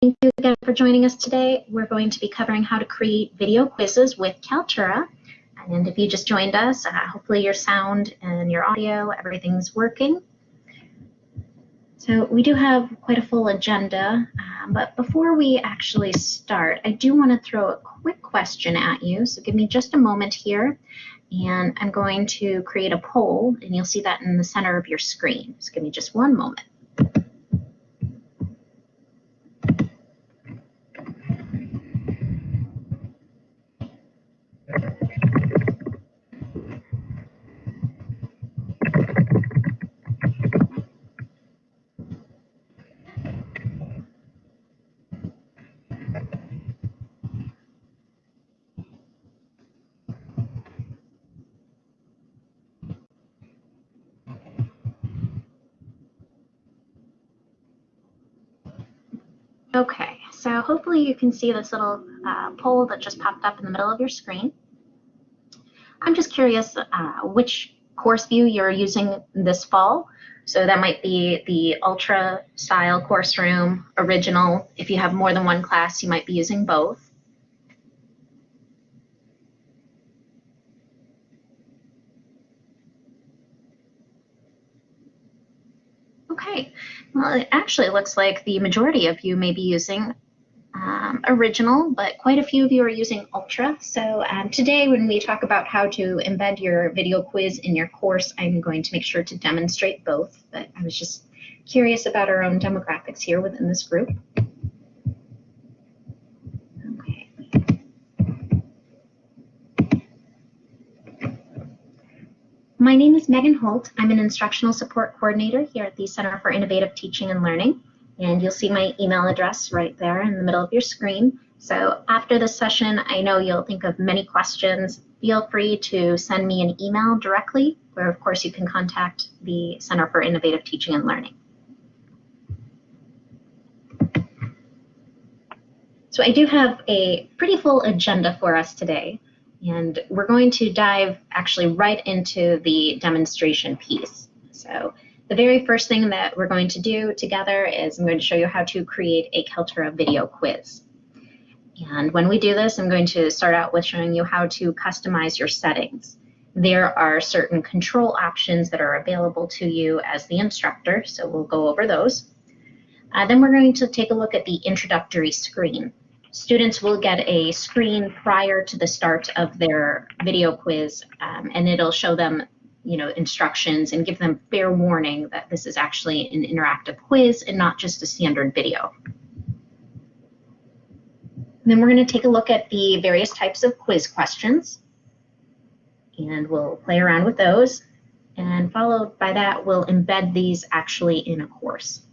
Thank you again for joining us today. We're going to be covering how to create video quizzes with Kaltura. And if you just joined us, uh, hopefully your sound and your audio, everything's working. So we do have quite a full agenda, um, but before we actually start, I do want to throw a quick question at you. So give me just a moment here, and I'm going to create a poll, and you'll see that in the center of your screen. So give me just one moment. Okay, so hopefully you can see this little uh, poll that just popped up in the middle of your screen. I'm just curious uh, which course view you're using this fall. So that might be the Ultra style course room, original. If you have more than one class, you might be using both. Okay, well, it actually looks like the majority of you may be using original, but quite a few of you are using Ultra. So um, today when we talk about how to embed your video quiz in your course, I'm going to make sure to demonstrate both, but I was just curious about our own demographics here within this group. My name is Megan Holt. I'm an instructional support coordinator here at the Center for Innovative Teaching and Learning. And you'll see my email address right there in the middle of your screen. So after this session, I know you'll think of many questions. Feel free to send me an email directly, where of course you can contact the Center for Innovative Teaching and Learning. So I do have a pretty full agenda for us today. And we're going to dive actually right into the demonstration piece. So the very first thing that we're going to do together is I'm going to show you how to create a Kaltura video quiz. And when we do this, I'm going to start out with showing you how to customize your settings. There are certain control options that are available to you as the instructor, so we'll go over those. Uh, then we're going to take a look at the introductory screen students will get a screen prior to the start of their video quiz um, and it'll show them you know instructions and give them fair warning that this is actually an interactive quiz and not just a standard video. And then we're going to take a look at the various types of quiz questions and we'll play around with those and followed by that we'll embed these actually in a course.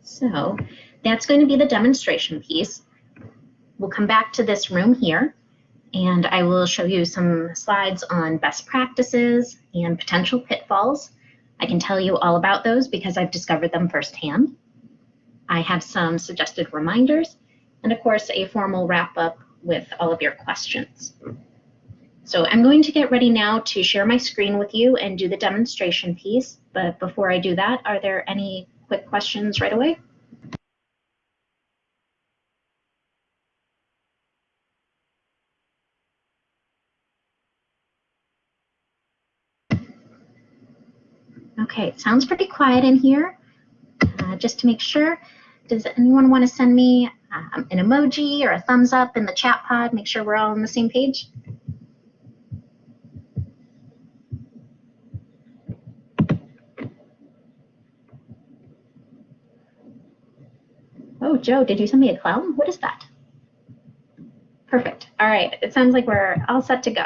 So that's going to be the demonstration piece. We'll come back to this room here and I will show you some slides on best practices and potential pitfalls. I can tell you all about those because I've discovered them firsthand. I have some suggested reminders and of course a formal wrap up with all of your questions. So I'm going to get ready now to share my screen with you and do the demonstration piece. But before I do that, are there any quick questions right away? Okay, it sounds pretty quiet in here. Uh, just to make sure, does anyone want to send me um, an emoji or a thumbs up in the chat pod? Make sure we're all on the same page. Oh, Joe, did you send me a clown? What is that? Perfect. All right, it sounds like we're all set to go.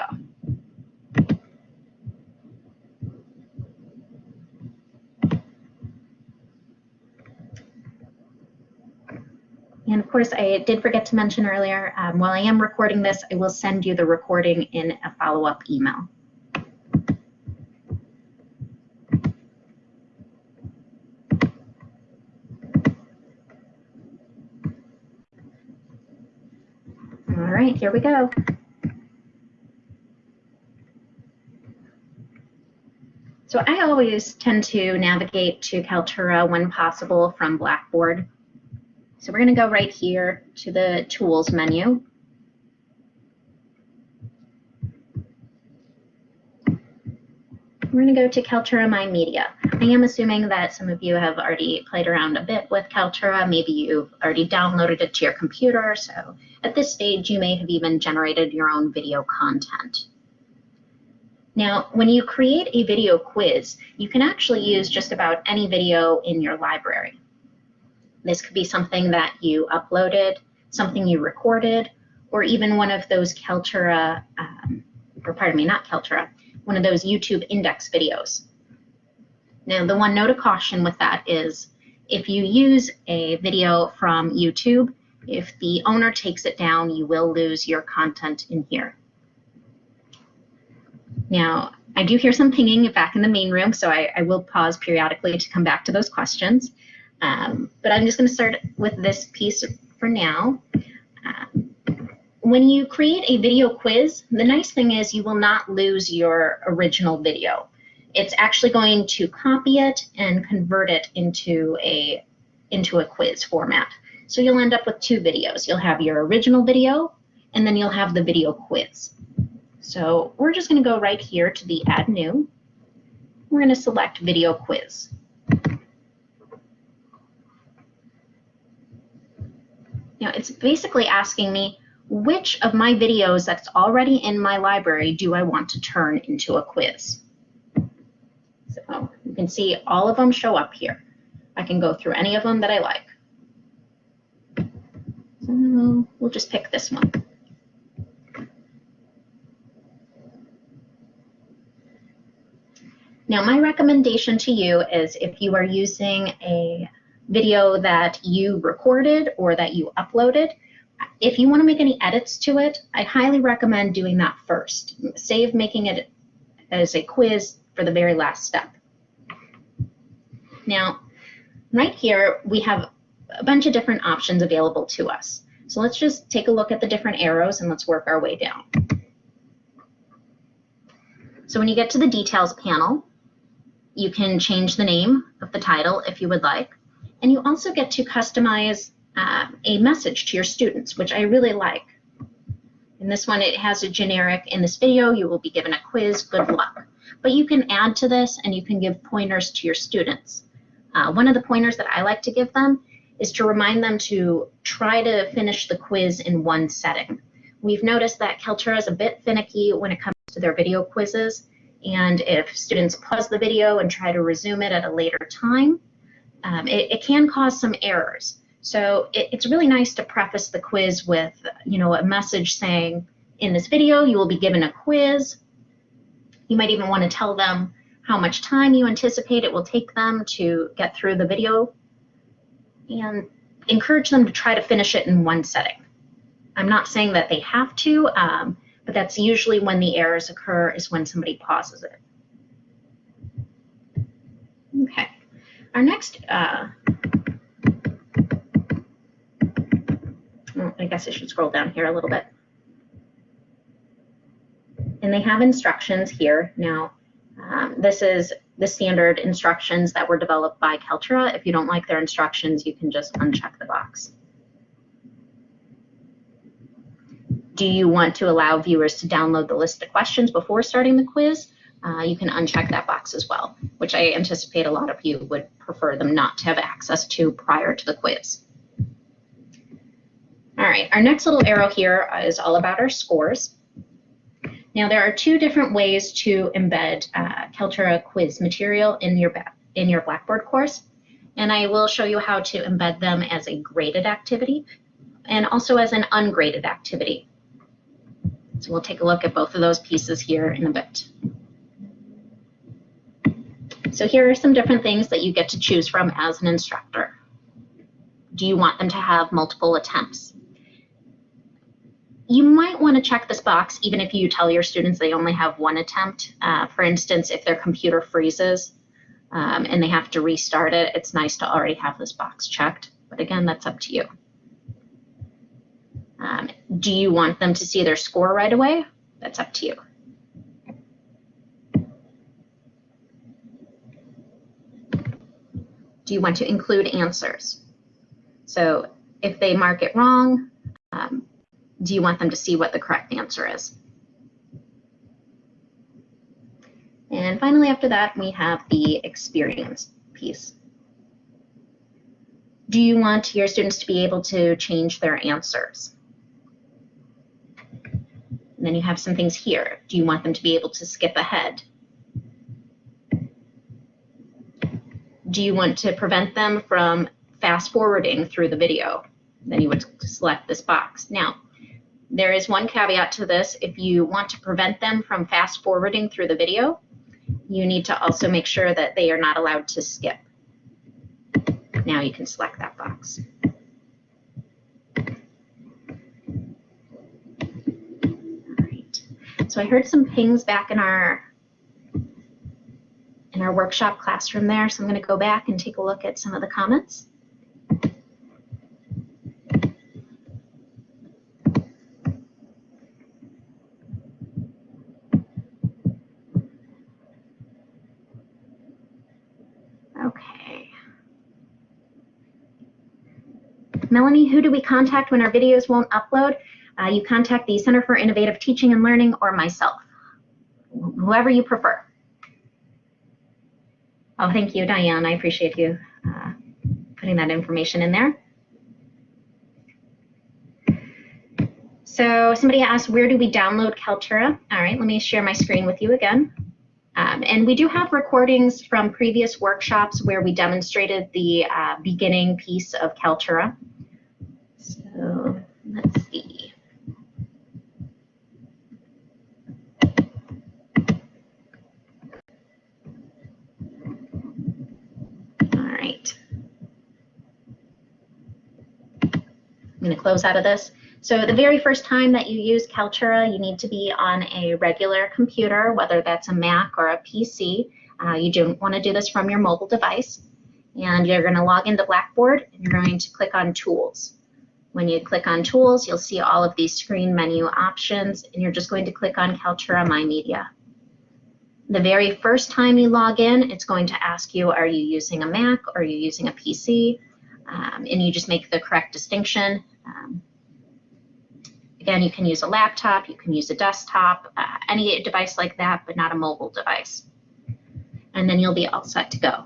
Course, I did forget to mention earlier, um, while I am recording this, I will send you the recording in a follow-up email. All right, here we go. So I always tend to navigate to Kaltura when possible from Blackboard. So we're going to go right here to the Tools menu. We're going to go to Kaltura My Media. I am assuming that some of you have already played around a bit with Kaltura. Maybe you've already downloaded it to your computer. So at this stage, you may have even generated your own video content. Now, when you create a video quiz, you can actually use just about any video in your library. This could be something that you uploaded, something you recorded, or even one of those Kaltura, um, or pardon me, not Kaltura, one of those YouTube index videos. Now, the one note of caution with that is if you use a video from YouTube, if the owner takes it down, you will lose your content in here. Now, I do hear some pinging back in the main room, so I, I will pause periodically to come back to those questions. Um, but I'm just going to start with this piece for now. Um, when you create a video quiz, the nice thing is you will not lose your original video. It's actually going to copy it and convert it into a, into a quiz format. So you'll end up with two videos. You'll have your original video, and then you'll have the video quiz. So we're just going to go right here to the Add New. We're going to select Video Quiz. Now it's basically asking me which of my videos that's already in my library do I want to turn into a quiz. So you can see all of them show up here. I can go through any of them that I like. So we'll just pick this one. Now, my recommendation to you is if you are using a video that you recorded or that you uploaded, if you want to make any edits to it, I highly recommend doing that first. Save making it as a quiz for the very last step. Now, right here, we have a bunch of different options available to us. So let's just take a look at the different arrows and let's work our way down. So when you get to the details panel, you can change the name of the title if you would like. And you also get to customize uh, a message to your students, which I really like. In this one, it has a generic, in this video, you will be given a quiz, good luck. But you can add to this and you can give pointers to your students. Uh, one of the pointers that I like to give them is to remind them to try to finish the quiz in one setting. We've noticed that Kaltura is a bit finicky when it comes to their video quizzes, and if students pause the video and try to resume it at a later time, um, it, it, can cause some errors. So it, it's really nice to preface the quiz with, you know, a message saying, in this video, you will be given a quiz. You might even want to tell them how much time you anticipate it will take them to get through the video and encourage them to try to finish it in one setting. I'm not saying that they have to, um, but that's usually when the errors occur is when somebody pauses it. Our next, uh, I guess I should scroll down here a little bit. And they have instructions here. Now, um, this is the standard instructions that were developed by Kaltura. If you don't like their instructions, you can just uncheck the box. Do you want to allow viewers to download the list of questions before starting the quiz? Uh, you can uncheck that box as well, which I anticipate a lot of you would prefer them not to have access to prior to the quiz. All right, our next little arrow here is all about our scores. Now there are two different ways to embed uh, Kaltura quiz material in your, in your Blackboard course, and I will show you how to embed them as a graded activity and also as an ungraded activity. So we'll take a look at both of those pieces here in a bit. So here are some different things that you get to choose from as an instructor. Do you want them to have multiple attempts? You might want to check this box even if you tell your students they only have one attempt. Uh, for instance, if their computer freezes um, and they have to restart it, it's nice to already have this box checked. But again, that's up to you. Um, do you want them to see their score right away? That's up to you. Do you want to include answers? So if they mark it wrong, um, do you want them to see what the correct answer is? And finally, after that, we have the experience piece. Do you want your students to be able to change their answers? And then you have some things here. Do you want them to be able to skip ahead? Do you want to prevent them from fast forwarding through the video? Then you would select this box. Now, there is one caveat to this. If you want to prevent them from fast forwarding through the video, you need to also make sure that they are not allowed to skip. Now you can select that box. All right. So I heard some pings back in our in our workshop classroom there, so I'm going to go back and take a look at some of the comments. Okay. Melanie, who do we contact when our videos won't upload? Uh, you contact the Center for Innovative Teaching and Learning or myself, whoever you prefer. Oh, thank you, Diane. I appreciate you uh, putting that information in there. So somebody asked, where do we download Kaltura? All right, let me share my screen with you again. Um, and we do have recordings from previous workshops where we demonstrated the uh, beginning piece of Kaltura. So let's see. All right. I'm going to close out of this. So the very first time that you use Kaltura, you need to be on a regular computer, whether that's a Mac or a PC. Uh, you don't want to do this from your mobile device. And you're going to log into Blackboard and you're going to click on Tools. When you click on Tools, you'll see all of these screen menu options, and you're just going to click on Kaltura My Media. The very first time you log in, it's going to ask you, are you using a Mac or are you using a PC? Um, and you just make the correct distinction. Um, again, you can use a laptop, you can use a desktop, uh, any device like that, but not a mobile device. And then you'll be all set to go.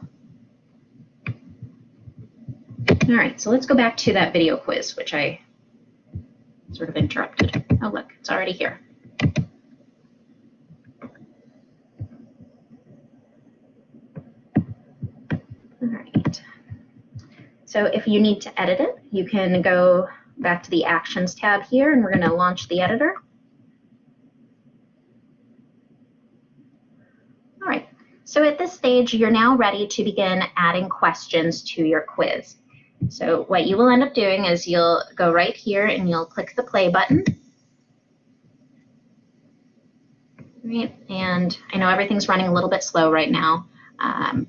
All right, so let's go back to that video quiz, which I sort of interrupted. Oh, look, it's already here. All right. So if you need to edit it, you can go back to the Actions tab here, and we're going to launch the editor. All right, so at this stage, you're now ready to begin adding questions to your quiz. So what you will end up doing is you'll go right here and you'll click the play button. Right, and I know everything's running a little bit slow right now, um,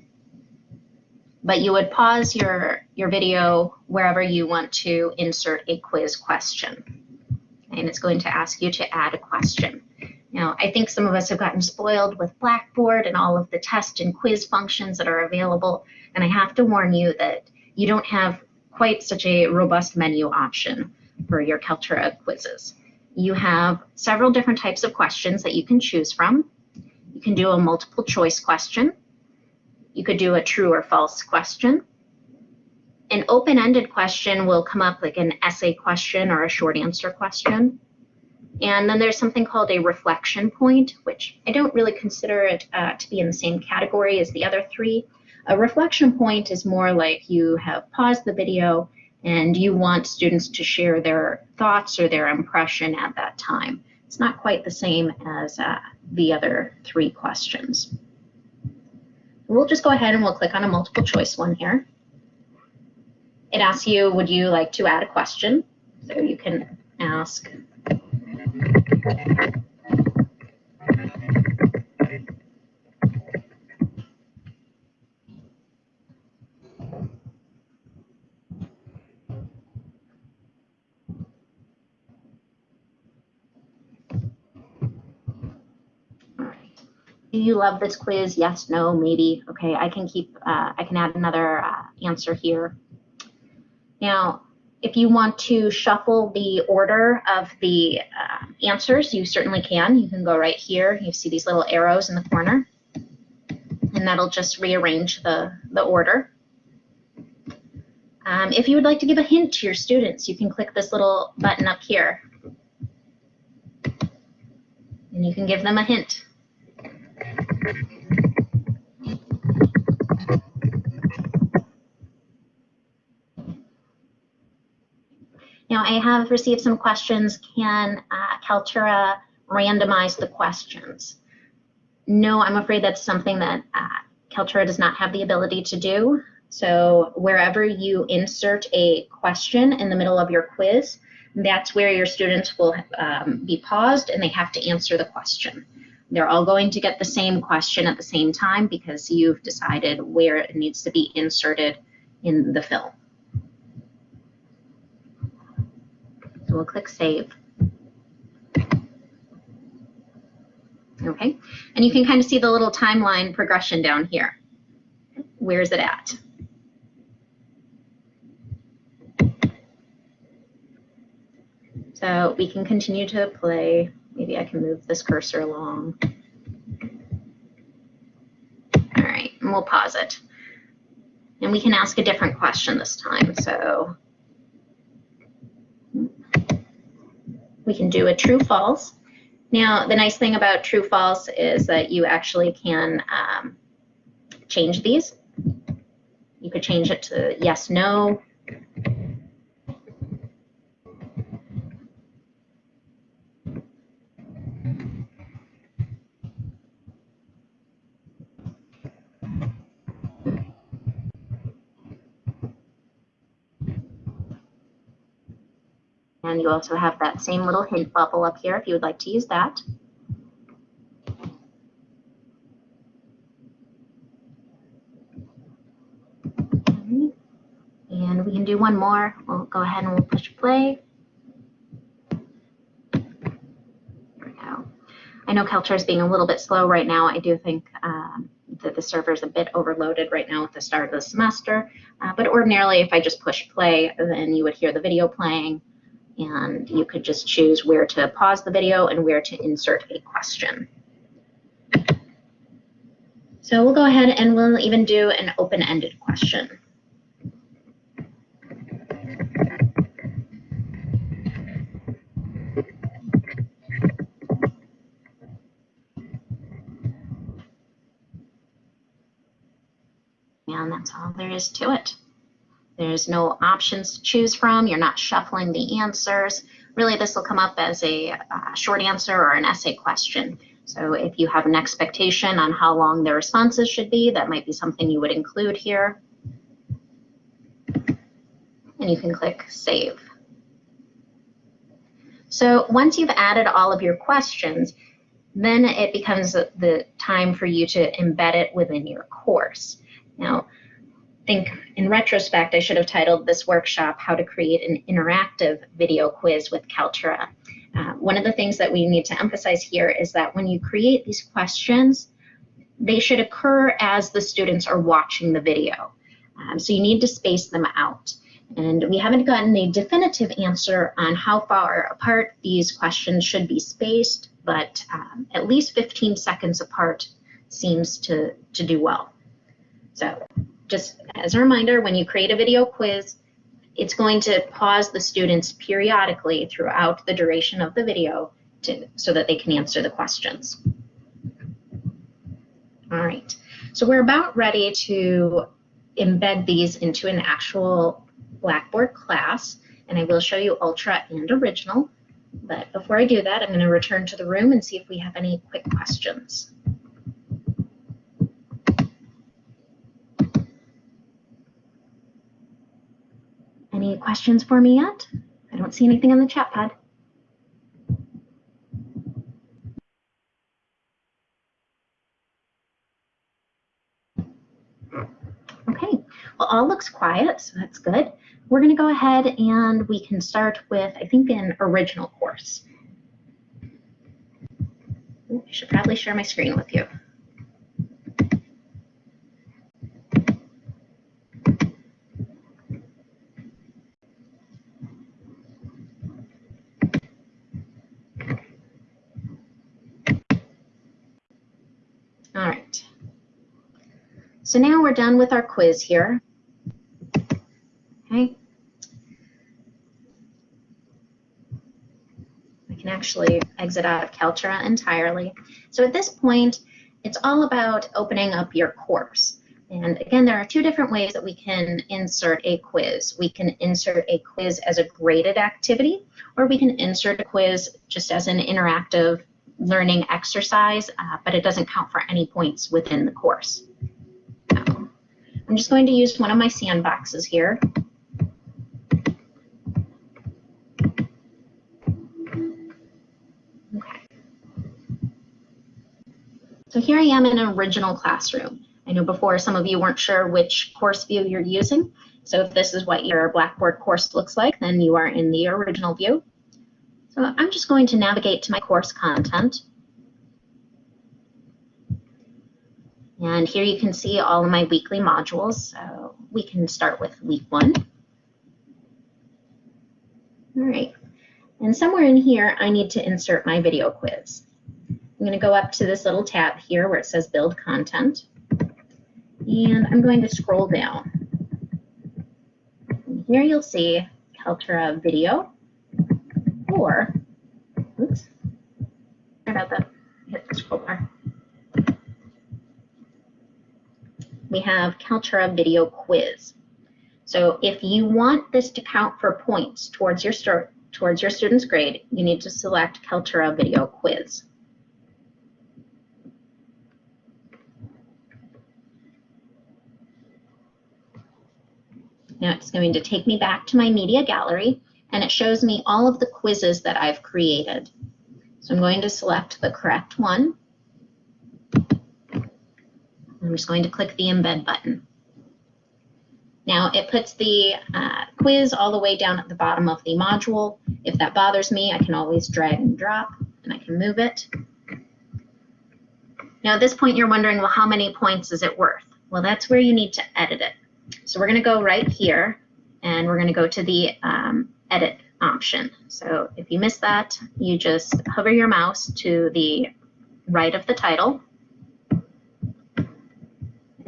but you would pause your, your video wherever you want to insert a quiz question. And it's going to ask you to add a question. Now, I think some of us have gotten spoiled with Blackboard and all of the test and quiz functions that are available. And I have to warn you that you don't have quite such a robust menu option for your Kaltura quizzes. You have several different types of questions that you can choose from. You can do a multiple choice question. You could do a true or false question. An open-ended question will come up like an essay question or a short answer question. And then there's something called a reflection point, which I don't really consider it uh, to be in the same category as the other three. A reflection point is more like you have paused the video and you want students to share their thoughts or their impression at that time. It's not quite the same as uh, the other three questions. We'll just go ahead and we'll click on a multiple choice one here. It asks you, would you like to add a question? So you can ask, do you love this quiz? Yes, no, maybe. Okay, I can keep, uh, I can add another uh, answer here. Now, if you want to shuffle the order of the uh, answers, you certainly can. You can go right here. You see these little arrows in the corner, and that'll just rearrange the, the order. Um, if you would like to give a hint to your students, you can click this little button up here. And you can give them a hint. Now, I have received some questions. Can uh, Kaltura randomize the questions? No, I'm afraid that's something that uh, Kaltura does not have the ability to do. So wherever you insert a question in the middle of your quiz, that's where your students will um, be paused and they have to answer the question. They're all going to get the same question at the same time because you've decided where it needs to be inserted in the film. So we'll click Save. Okay, and you can kind of see the little timeline progression down here. Where is it at? So we can continue to play. Maybe I can move this cursor along. All right, and we'll pause it. And we can ask a different question this time. So we can do a true false. Now, the nice thing about true false is that you actually can um, change these. You could change it to yes, no. And you also have that same little hint bubble up here if you would like to use that. And we can do one more. We'll go ahead and we'll push play. There we go. I know Kaltura is being a little bit slow right now. I do think um, that the server is a bit overloaded right now at the start of the semester. Uh, but ordinarily, if I just push play, then you would hear the video playing and you could just choose where to pause the video and where to insert a question. So we'll go ahead and we'll even do an open-ended question. And that's all there is to it. There's no options to choose from. You're not shuffling the answers. Really, this will come up as a uh, short answer or an essay question. So if you have an expectation on how long the responses should be, that might be something you would include here. And you can click Save. So once you've added all of your questions, then it becomes the time for you to embed it within your course. Now, think in retrospect, I should have titled this workshop, How to Create an Interactive Video Quiz with Kaltura. Uh, one of the things that we need to emphasize here is that when you create these questions, they should occur as the students are watching the video. Um, so you need to space them out. And we haven't gotten a definitive answer on how far apart these questions should be spaced, but um, at least 15 seconds apart seems to, to do well. So just as a reminder, when you create a video quiz, it's going to pause the students periodically throughout the duration of the video to, so that they can answer the questions. All right, so we're about ready to embed these into an actual Blackboard class, and I will show you Ultra and Original. But before I do that, I'm going to return to the room and see if we have any quick questions. Any questions for me yet? I don't see anything on the chat pad. Okay, well, all looks quiet, so that's good. We're going to go ahead and we can start with, I think, an original course. Ooh, I should probably share my screen with you. So now we're done with our quiz here. Okay. I can actually exit out of Kaltura entirely. So at this point, it's all about opening up your course. And again, there are two different ways that we can insert a quiz. We can insert a quiz as a graded activity, or we can insert a quiz just as an interactive learning exercise, uh, but it doesn't count for any points within the course. I'm just going to use one of my sandboxes here. Okay. So here I am in an original classroom. I know before some of you weren't sure which course view you're using. So if this is what your Blackboard course looks like, then you are in the original view. So I'm just going to navigate to my course content. And here you can see all of my weekly modules. So we can start with week one. All right. And somewhere in here, I need to insert my video quiz. I'm going to go up to this little tab here where it says build content. And I'm going to scroll down. Here you'll see Kaltura video or, oops, sorry about that, hit the scroll bar. We have Kaltura video quiz. So if you want this to count for points towards your, towards your student's grade, you need to select Kaltura video quiz. Now it's going to take me back to my media gallery and it shows me all of the quizzes that I've created. So I'm going to select the correct one. I'm just going to click the embed button. Now it puts the uh, quiz all the way down at the bottom of the module. If that bothers me, I can always drag and drop and I can move it. Now at this point you're wondering, well, how many points is it worth? Well, that's where you need to edit it. So we're going to go right here and we're going to go to the um, edit option. So if you miss that, you just hover your mouse to the right of the title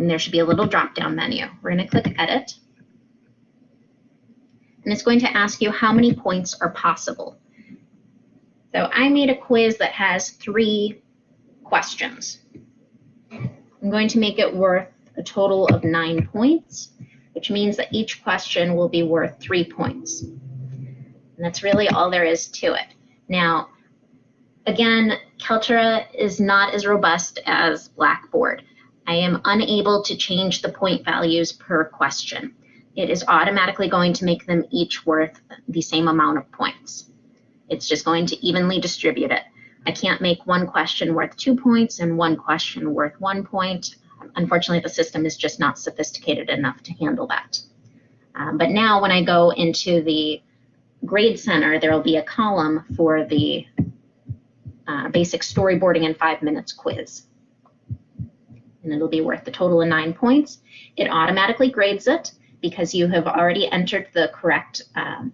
and there should be a little drop down menu. We're going to click edit and it's going to ask you how many points are possible. So I made a quiz that has three questions. I'm going to make it worth a total of nine points, which means that each question will be worth three points. And that's really all there is to it. Now, again, Kaltura is not as robust as Blackboard. I am unable to change the point values per question. It is automatically going to make them each worth the same amount of points. It's just going to evenly distribute it. I can't make one question worth two points and one question worth one point unfortunately, the system is just not sophisticated enough to handle that. Um, but now when I go into the grade center, there will be a column for the uh, basic storyboarding in five minutes quiz. And it'll be worth the total of nine points. It automatically grades it because you have already entered the correct um,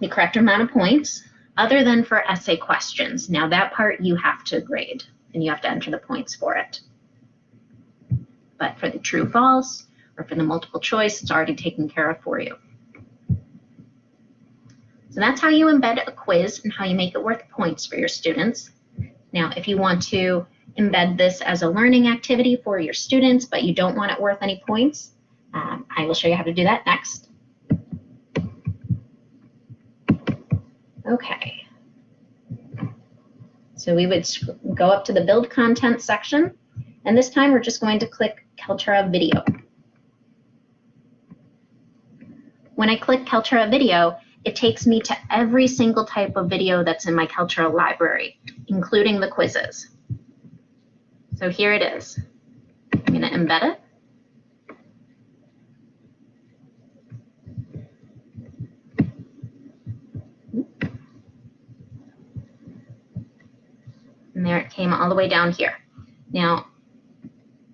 the correct amount of points, other than for essay questions. Now that part you have to grade and you have to enter the points for it but for the true false or for the multiple choice, it's already taken care of for you. So that's how you embed a quiz and how you make it worth points for your students. Now, if you want to embed this as a learning activity for your students, but you don't want it worth any points, um, I will show you how to do that next. Okay. So we would go up to the build content section, and this time we're just going to click Kaltura Video. When I click Kaltura Video, it takes me to every single type of video that's in my Kaltura library, including the quizzes. So here it is. I'm going to embed it. And there it came all the way down here. Now,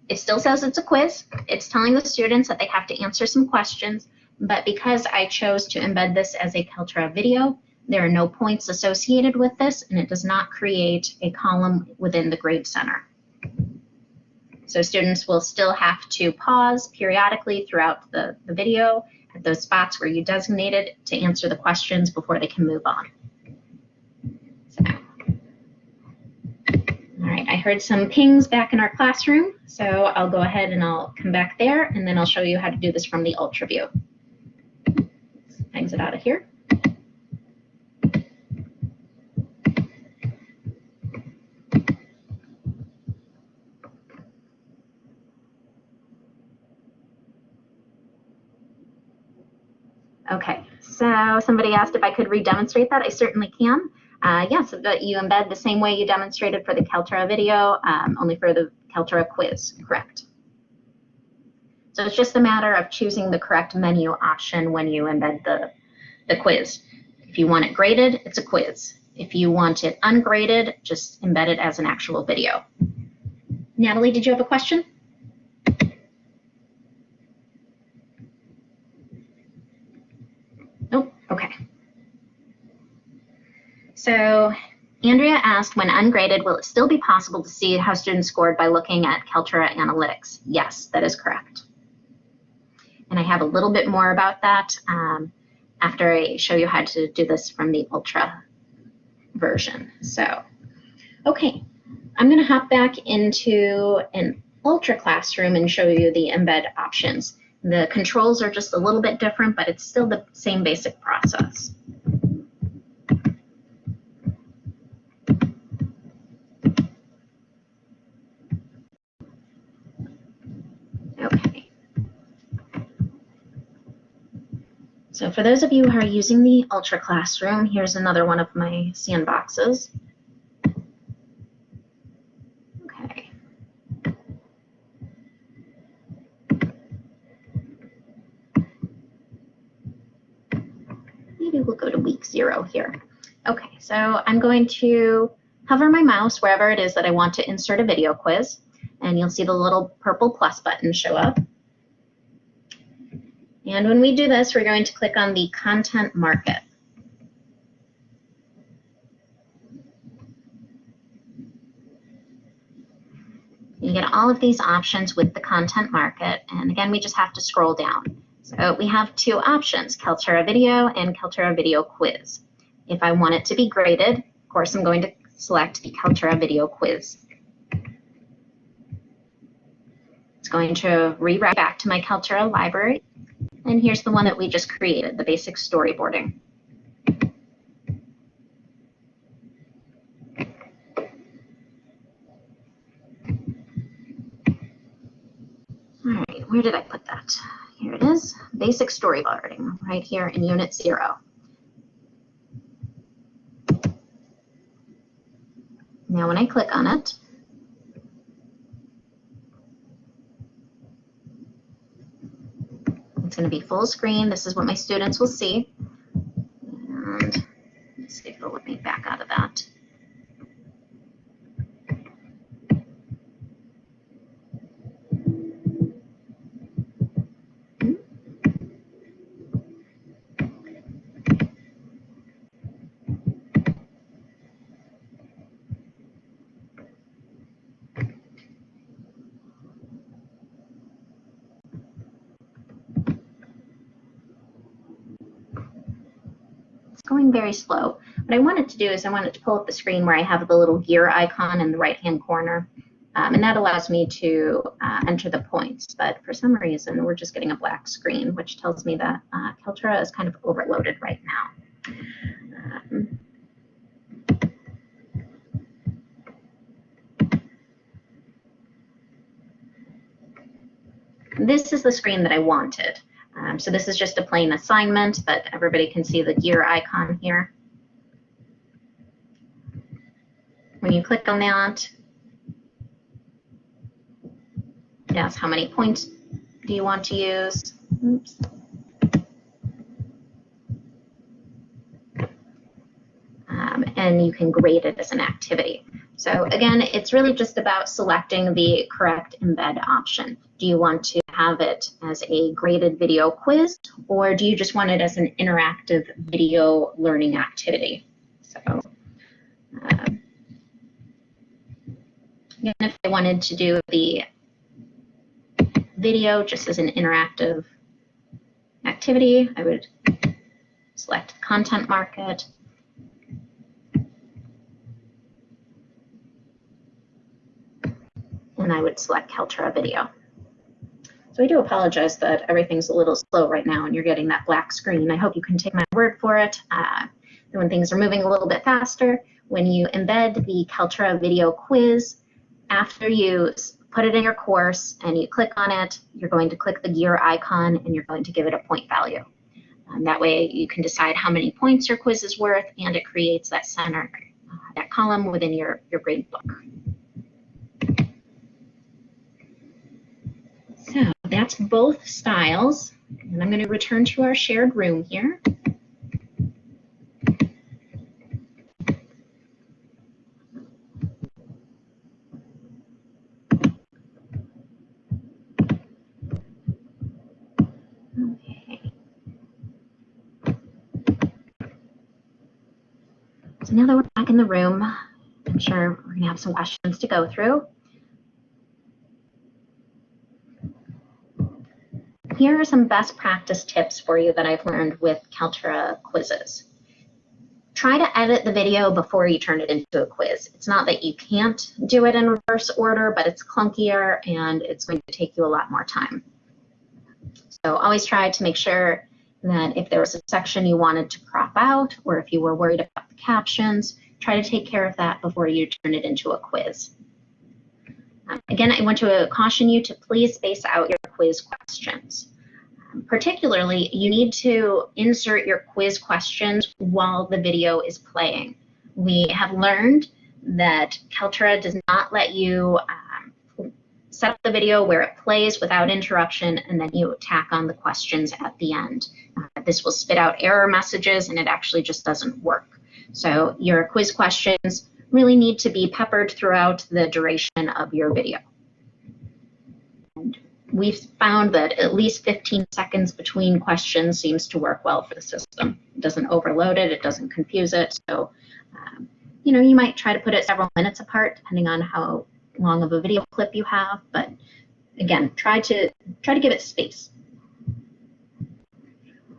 it still says it's a quiz. It's telling the students that they have to answer some questions, but because I chose to embed this as a Kaltura video, there are no points associated with this, and it does not create a column within the Grade Center. So students will still have to pause periodically throughout the, the video at those spots where you designated to answer the questions before they can move on. All right, I heard some pings back in our classroom, so I'll go ahead and I'll come back there and then I'll show you how to do this from the Ultra view. Exit out of here. Okay, so somebody asked if I could re-demonstrate that. I certainly can. Uh, yes, but you embed the same way you demonstrated for the Kaltura video, um, only for the Kaltura quiz, correct? So it's just a matter of choosing the correct menu option when you embed the, the quiz. If you want it graded, it's a quiz. If you want it ungraded, just embed it as an actual video. Natalie, did you have a question? Okay. So Andrea asked, when ungraded, will it still be possible to see how students scored by looking at Kaltura Analytics? Yes, that is correct. And I have a little bit more about that um, after I show you how to do this from the Ultra version. So, okay, I'm going to hop back into an Ultra classroom and show you the embed options. The controls are just a little bit different, but it's still the same basic process. Okay. So for those of you who are using the Ultra Classroom, here's another one of my sandboxes. Okay. Maybe we'll go to week zero here. Okay, so I'm going to hover my mouse wherever it is that I want to insert a video quiz, and you'll see the little purple plus button show up. And when we do this, we're going to click on the content market. You get all of these options with the content market. And again, we just have to scroll down. So we have two options, Kaltura Video and Kaltura Video Quiz. If I want it to be graded, of course, I'm going to select the Kaltura Video Quiz. It's going to reroute back to my Kaltura library. And here's the one that we just created, the basic storyboarding. All right, where did I put that? Here it is, basic storyboarding, right here in Unit 0. Now when I click on it, it's going to be full screen. This is what my students will see. And let's see if it'll let me back out of that. Going very slow. What I wanted to do is I wanted to pull up the screen where I have the little gear icon in the right-hand corner. Um, and that allows me to uh, enter the points. But for some reason, we're just getting a black screen, which tells me that uh, Kaltura is kind of overloaded right now. Um, this is the screen that I wanted. Um, so this is just a plain assignment, but everybody can see the gear icon here. When you click on that, it asks how many points do you want to use. Oops. Um, and you can grade it as an activity. So again, it's really just about selecting the correct embed option. Do you want to have it as a graded video quiz, or do you just want it as an interactive video learning activity? So uh, again, if I wanted to do the video just as an interactive activity. I would select content market. And I would select Kaltura video. So I do apologize that everything's a little slow right now and you're getting that black screen. I hope you can take my word for it. Uh, when things are moving a little bit faster, when you embed the Kaltura video quiz, after you put it in your course and you click on it, you're going to click the gear icon and you're going to give it a point value. Um, that way you can decide how many points your quiz is worth and it creates that center, uh, that column within your, your grade book. So that's both styles. And I'm going to return to our shared room here. So now that we're back in the room, I'm sure we're going to have some questions to go through. Here are some best practice tips for you that I've learned with Kaltura quizzes. Try to edit the video before you turn it into a quiz. It's not that you can't do it in reverse order, but it's clunkier and it's going to take you a lot more time. So always try to make sure that if there was a section you wanted to crop out or if you were worried about the captions, try to take care of that before you turn it into a quiz. Again, I want to caution you to please space out your quiz questions. Um, particularly, you need to insert your quiz questions while the video is playing. We have learned that Kaltura does not let you um, set up the video where it plays without interruption and then you tack on the questions at the end. Uh, this will spit out error messages and it actually just doesn't work. So your quiz questions really need to be peppered throughout the duration of your video. And we've found that at least 15 seconds between questions seems to work well for the system. It doesn't overload it, it doesn't confuse it. So, um, you know, you might try to put it several minutes apart depending on how long of a video clip you have, but again, try to try to give it space.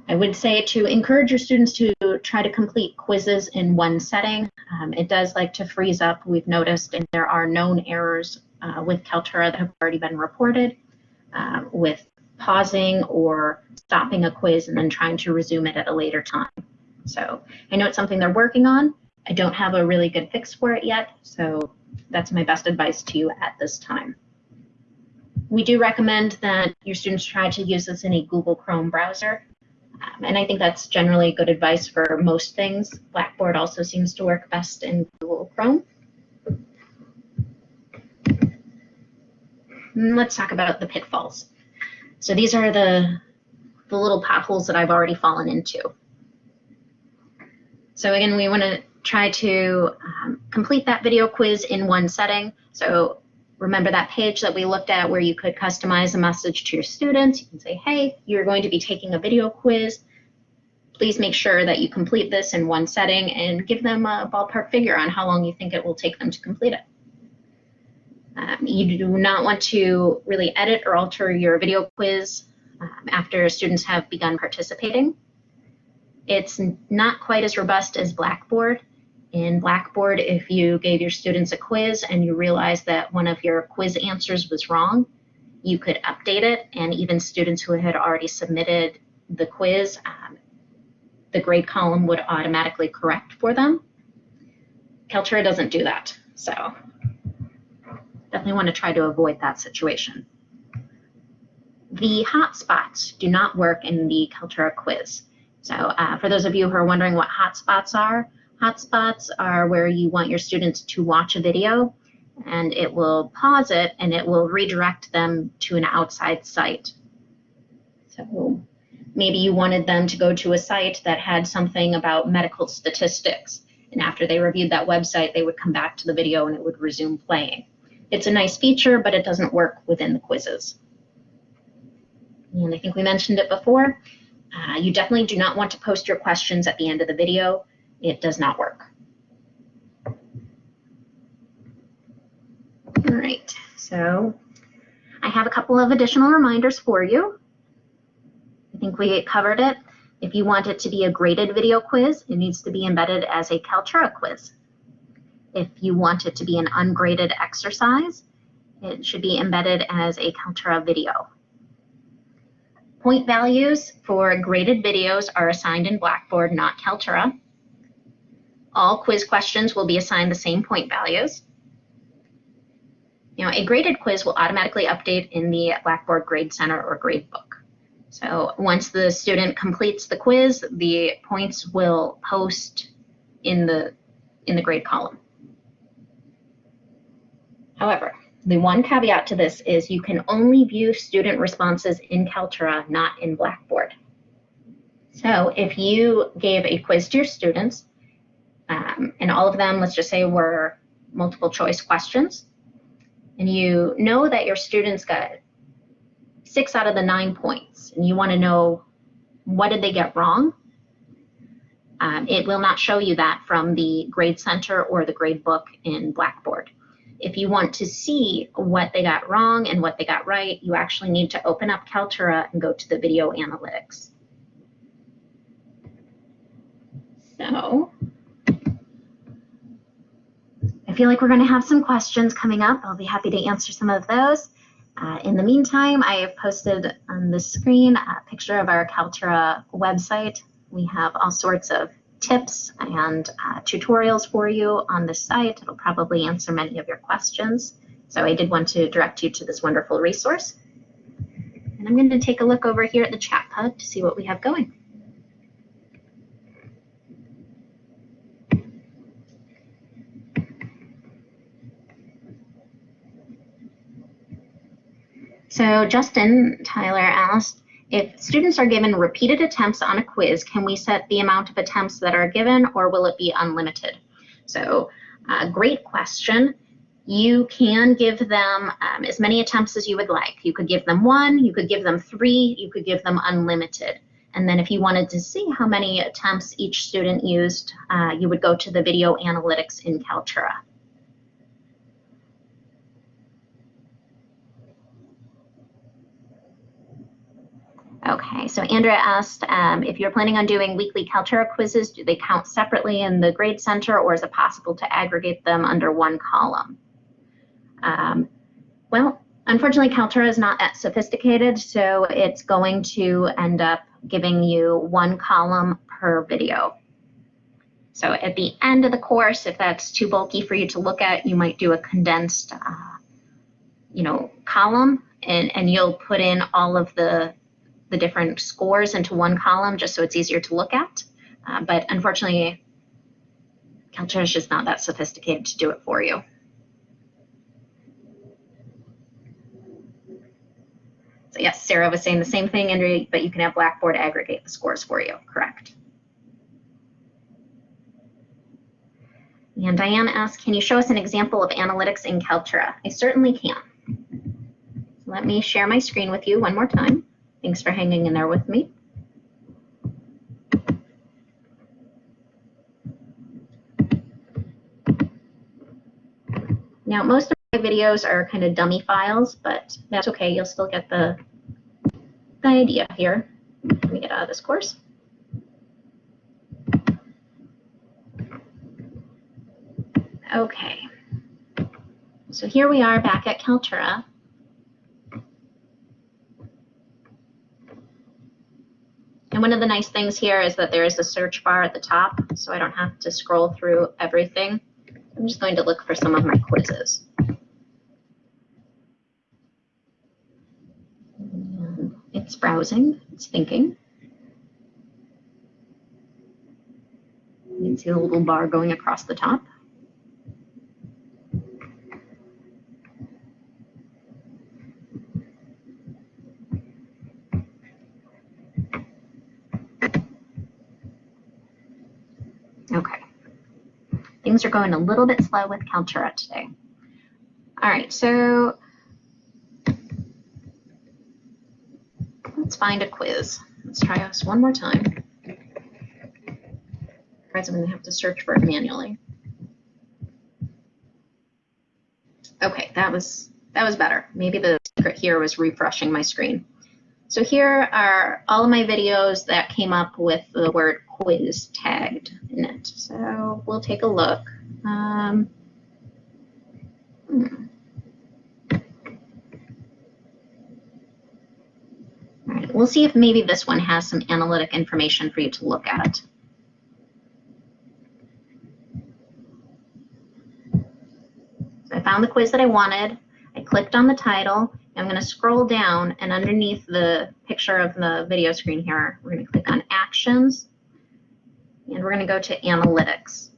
I would say to encourage your students to try to complete quizzes in one setting. Um, it does like to freeze up, we've noticed, and there are known errors uh, with Kaltura that have already been reported uh, with pausing or stopping a quiz and then trying to resume it at a later time. So I know it's something they're working on. I don't have a really good fix for it yet, so that's my best advice to you at this time. We do recommend that your students try to use this in a Google Chrome browser. Um, and I think that's generally good advice for most things. Blackboard also seems to work best in Google Chrome. And let's talk about the pitfalls. So these are the, the little potholes that I've already fallen into. So again, we want to try to um, complete that video quiz in one setting. So remember that page that we looked at where you could customize a message to your students. You can say, hey, you're going to be taking a video quiz. Please make sure that you complete this in one setting and give them a ballpark figure on how long you think it will take them to complete it. Um, you do not want to really edit or alter your video quiz um, after students have begun participating. It's not quite as robust as Blackboard, in Blackboard, if you gave your students a quiz and you realized that one of your quiz answers was wrong, you could update it, and even students who had already submitted the quiz, um, the grade column would automatically correct for them. Kaltura doesn't do that, so definitely want to try to avoid that situation. The hotspots do not work in the Kaltura quiz. So uh, for those of you who are wondering what hotspots are, Hotspots are where you want your students to watch a video and it will pause it and it will redirect them to an outside site. So maybe you wanted them to go to a site that had something about medical statistics. And after they reviewed that website, they would come back to the video and it would resume playing. It's a nice feature, but it doesn't work within the quizzes. And I think we mentioned it before. Uh, you definitely do not want to post your questions at the end of the video it does not work. All right, so I have a couple of additional reminders for you. I think we covered it. If you want it to be a graded video quiz, it needs to be embedded as a Kaltura quiz. If you want it to be an ungraded exercise, it should be embedded as a Kaltura video. Point values for graded videos are assigned in Blackboard, not Kaltura. All quiz questions will be assigned the same point values. Now, a graded quiz will automatically update in the Blackboard Grade Center or Gradebook. So once the student completes the quiz, the points will post in the, in the grade column. However, the one caveat to this is you can only view student responses in Kaltura, not in Blackboard. So if you gave a quiz to your students, um, and all of them, let's just say, were multiple choice questions, and you know that your students got six out of the nine points, and you want to know what did they get wrong, um, it will not show you that from the Grade Center or the grade book in Blackboard. If you want to see what they got wrong and what they got right, you actually need to open up Kaltura and go to the video analytics. So I feel like we're going to have some questions coming up. I'll be happy to answer some of those. Uh, in the meantime, I have posted on the screen a picture of our Kaltura website. We have all sorts of tips and uh, tutorials for you on this site. It'll probably answer many of your questions. So I did want to direct you to this wonderful resource. And I'm going to take a look over here at the chat pod to see what we have going. So Justin Tyler asked, if students are given repeated attempts on a quiz, can we set the amount of attempts that are given or will it be unlimited? So uh, great question. You can give them um, as many attempts as you would like. You could give them one, you could give them three, you could give them unlimited. And then if you wanted to see how many attempts each student used, uh, you would go to the video analytics in Kaltura. Okay, so Andrea asked um, if you're planning on doing weekly Kaltura quizzes, do they count separately in the grade center or is it possible to aggregate them under one column? Um, well, unfortunately, Kaltura is not that sophisticated, so it's going to end up giving you one column per video. So at the end of the course, if that's too bulky for you to look at, you might do a condensed, uh, you know, column and, and you'll put in all of the the different scores into one column just so it's easier to look at. Uh, but unfortunately, Kaltura is just not that sophisticated to do it for you. So yes, Sarah was saying the same thing, Andrea, but you can have Blackboard aggregate the scores for you, correct. And Diane asked, can you show us an example of analytics in Kaltura? I certainly can. Let me share my screen with you one more time. Thanks for hanging in there with me. Now, most of my videos are kind of dummy files, but that's okay. You'll still get the, the idea here. Let me get out of this course. Okay. So here we are back at Kaltura. And one of the nice things here is that there is a search bar at the top, so I don't have to scroll through everything. I'm just going to look for some of my quizzes. It's browsing, it's thinking. You can see the little bar going across the top. Things are going a little bit slow with Kaltura today. All right, so let's find a quiz. Let's try this one more time. Otherwise, I'm going to have to search for it manually. Okay, that was that was better. Maybe the secret here was refreshing my screen. So here are all of my videos that came up with the word quiz tagged in it. So we'll take a look. Um, hmm. All right, we'll see if maybe this one has some analytic information for you to look at. So I found the quiz that I wanted. I clicked on the title. I'm going to scroll down and underneath the picture of the video screen here, we're going to click on Actions and we're going to go to Analytics.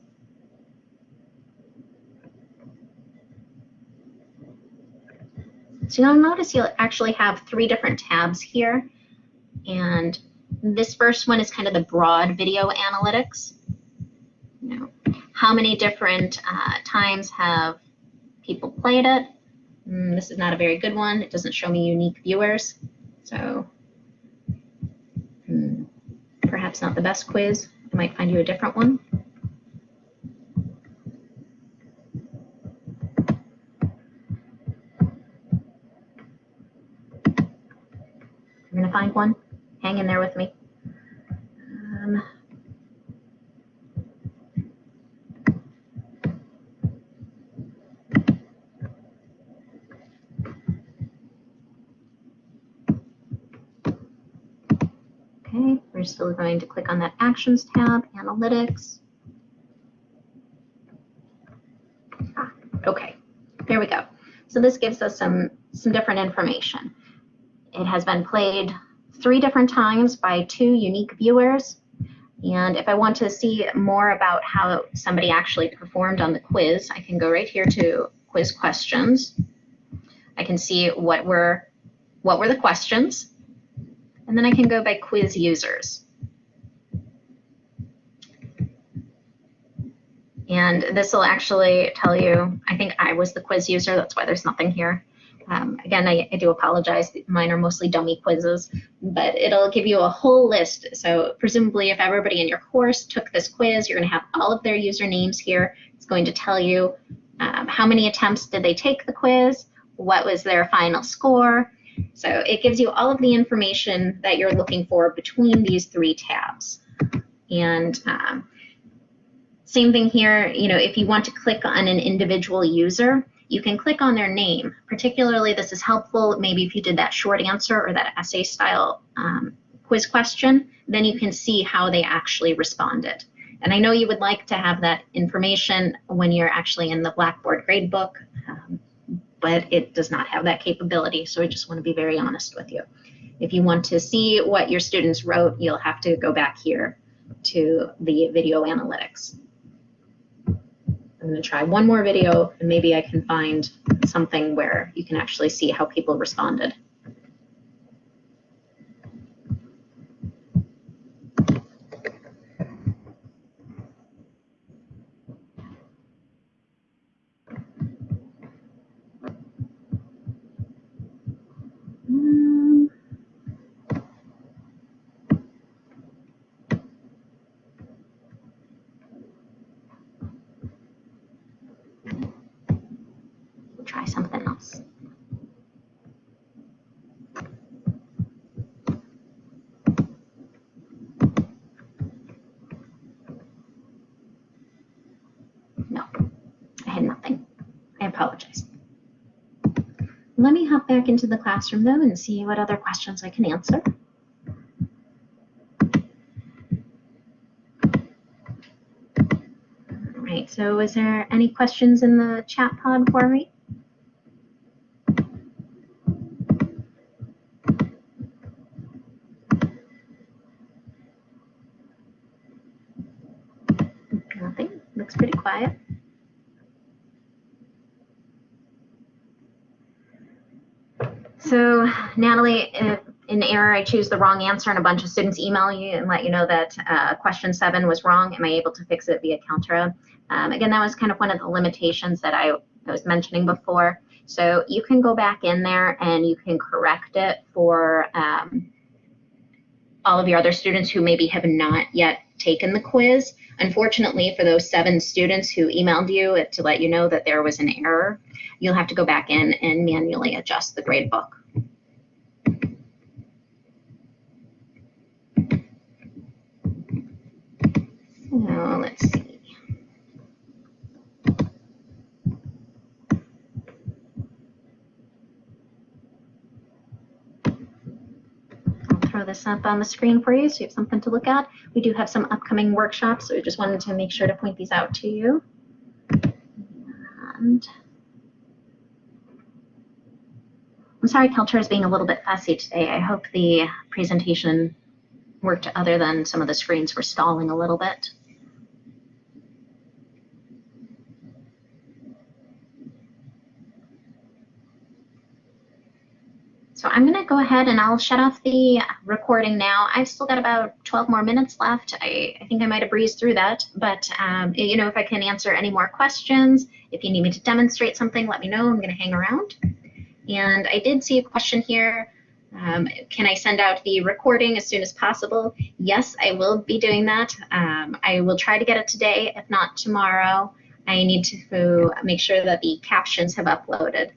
So you'll notice you'll actually have three different tabs here. And this first one is kind of the broad video analytics. You know, how many different uh, times have people played it? Mm, this is not a very good one. It doesn't show me unique viewers. So hmm, perhaps not the best quiz. I might find you a different one. I'm going to find one. Hang in there with me. Um, okay, we're going to click on that Actions tab, Analytics. Ah, okay, there we go. So this gives us some, some different information. It has been played three different times by two unique viewers. And if I want to see more about how somebody actually performed on the quiz, I can go right here to quiz questions. I can see what were what were the questions, and then I can go by quiz users. And this will actually tell you, I think I was the quiz user, that's why there's nothing here. Um, again, I, I, do apologize. Mine are mostly dummy quizzes, but it'll give you a whole list. So presumably if everybody in your course took this quiz, you're going to have all of their usernames here. It's going to tell you um, how many attempts did they take the quiz, what was their final score. So it gives you all of the information that you're looking for between these three tabs. And um, same thing here, you know, if you want to click on an individual user, you can click on their name. Particularly, this is helpful maybe if you did that short answer or that essay style um, quiz question, then you can see how they actually responded. And I know you would like to have that information when you're actually in the Blackboard gradebook, um, but it does not have that capability. So I just want to be very honest with you. If you want to see what your students wrote, you'll have to go back here to the video analytics. I'm going to try one more video and maybe I can find something where you can actually see how people responded. Let me hop back into the classroom though and see what other questions I can answer. All right, so is there any questions in the chat pod for me? Nothing, looks pretty quiet. So Natalie, in error, I choose the wrong answer and a bunch of students email you and let you know that uh, question seven was wrong. Am I able to fix it via Kaltura? Um, again, that was kind of one of the limitations that I, I was mentioning before. So you can go back in there and you can correct it for um, all of your other students who maybe have not yet taken the quiz. Unfortunately, for those seven students who emailed you to let you know that there was an error, you'll have to go back in and manually adjust the gradebook. So let's see. I'll throw this up on the screen for you so you have something to look at. We do have some upcoming workshops, so we just wanted to make sure to point these out to you. And I'm sorry Kaltura is being a little bit fussy today. I hope the presentation worked other than some of the screens were stalling a little bit. So I'm going to go ahead and I'll shut off the recording now. I've still got about 12 more minutes left. I, I think I might have breezed through that, but um, you know, if I can answer any more questions, if you need me to demonstrate something, let me know. I'm going to hang around. And I did see a question here. Um, can I send out the recording as soon as possible? Yes, I will be doing that. Um, I will try to get it today, if not tomorrow. I need to make sure that the captions have uploaded.